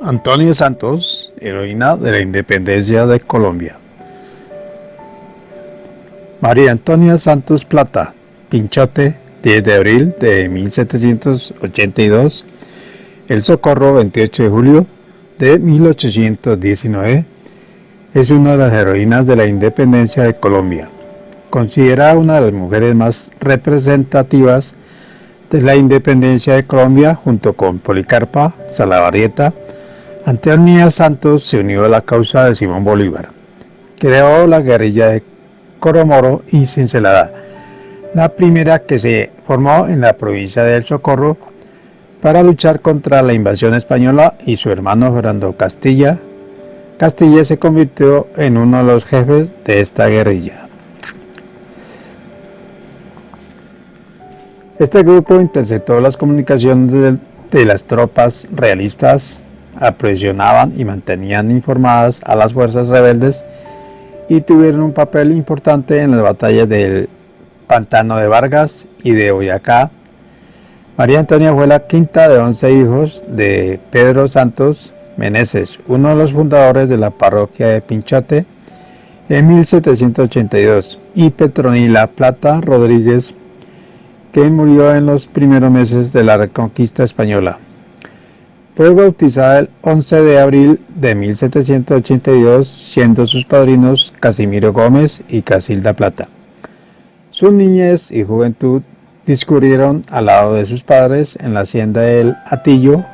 Antonia Santos, heroína de la independencia de Colombia. María Antonia Santos Plata, Pinchote, 10 de abril de 1782. El Socorro, 28 de julio de 1819. Es una de las heroínas de la independencia de Colombia. Considerada una de las mujeres más representativas de la independencia de Colombia junto con Policarpa, Salavarrieta, Antonia Santos se unió a la causa de Simón Bolívar. Creó la guerrilla de Coromoro y Cincelada, la primera que se formó en la provincia del Socorro para luchar contra la invasión española y su hermano Fernando Castilla. Castilla se convirtió en uno de los jefes de esta guerrilla. Este grupo interceptó las comunicaciones de, de las tropas realistas apresionaban y mantenían informadas a las fuerzas rebeldes y tuvieron un papel importante en las batallas del Pantano de Vargas y de Boyacá. María Antonia fue la quinta de once hijos de Pedro Santos Meneses, uno de los fundadores de la parroquia de Pinchote en 1782, y Petronila Plata Rodríguez, que murió en los primeros meses de la reconquista española. Fue bautizada el 11 de abril de 1782, siendo sus padrinos Casimiro Gómez y Casilda Plata. Su niñez y juventud discurrieron al lado de sus padres en la hacienda del Atillo,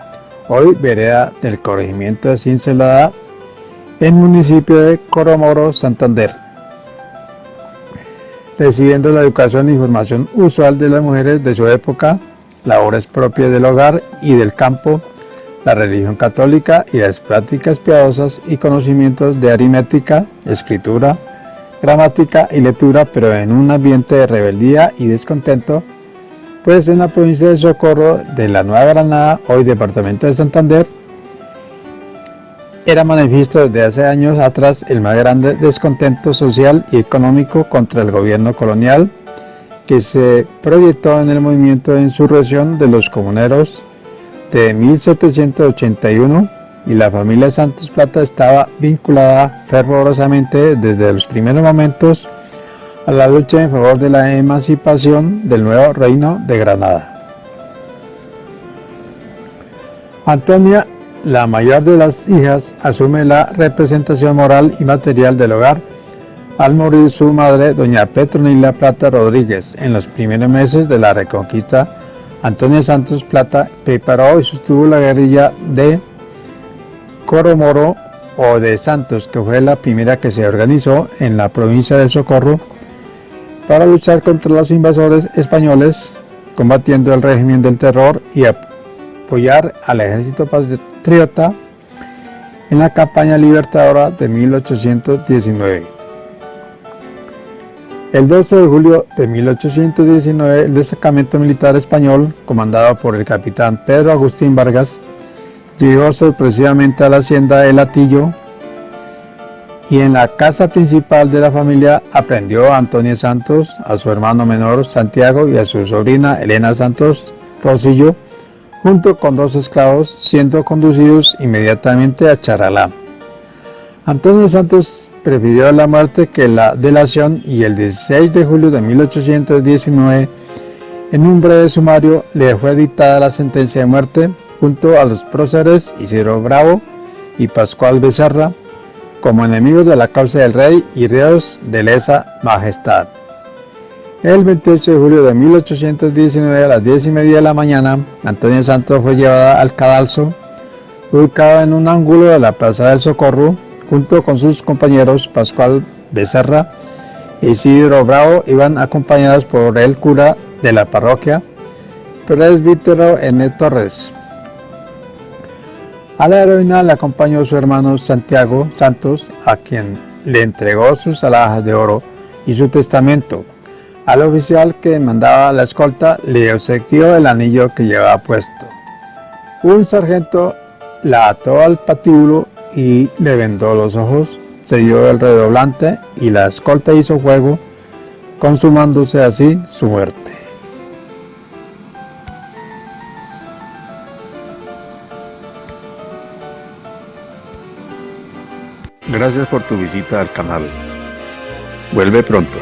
hoy vereda del corregimiento de Cincelada, en municipio de Coromoro, Santander. Recibiendo la educación y formación usual de las mujeres de su época, labores propias del hogar y del campo, la religión católica y las prácticas piadosas y conocimientos de aritmética, escritura, gramática y lectura, pero en un ambiente de rebeldía y descontento, pues en la provincia de Socorro de la Nueva Granada, hoy departamento de Santander, era manifiesto desde hace años atrás el más grande descontento social y económico contra el gobierno colonial que se proyectó en el movimiento de insurrección de los comuneros de 1781 y la familia Santos Plata estaba vinculada fervorosamente desde los primeros momentos a la lucha en favor de la emancipación del nuevo reino de Granada. Antonia, la mayor de las hijas, asume la representación moral y material del hogar al morir su madre, doña Petronila Plata Rodríguez, en los primeros meses de la reconquista Antonio Santos Plata preparó y sostuvo la guerrilla de Coromoro o de Santos, que fue la primera que se organizó en la provincia de Socorro para luchar contra los invasores españoles, combatiendo el régimen del terror y apoyar al ejército patriota en la campaña libertadora de 1819. El 12 de julio de 1819, el destacamento militar español, comandado por el capitán Pedro Agustín Vargas, llegó sorpresivamente a la hacienda de Latillo y en la casa principal de la familia aprendió a Antonio Santos, a su hermano menor Santiago y a su sobrina Elena Santos Rosillo, junto con dos esclavos, siendo conducidos inmediatamente a Charalá. Antonio Santos prefirió la muerte que la delación y el 16 de julio de 1819, en un breve sumario, le fue dictada la sentencia de muerte junto a los próceres Isidro Bravo y Pascual Becerra como enemigos de la causa del rey y reos de lesa majestad. El 28 de julio de 1819 a las 10 y media de la mañana, Antonio Santos fue llevada al cadalso, ubicado en un ángulo de la Plaza del Socorro, junto con sus compañeros Pascual Becerra y Isidro Bravo iban acompañados por el cura de la parroquia, presbítero N. Torres. A la heroína le acompañó su hermano Santiago Santos, a quien le entregó sus alhajas de oro y su testamento. Al oficial que mandaba la escolta le obsequió el anillo que llevaba puesto. Un sargento la ató al patíbulo y le vendó los ojos, se dio el redoblante y la escolta hizo fuego, consumándose así su muerte. Gracias por tu visita al canal. Vuelve pronto.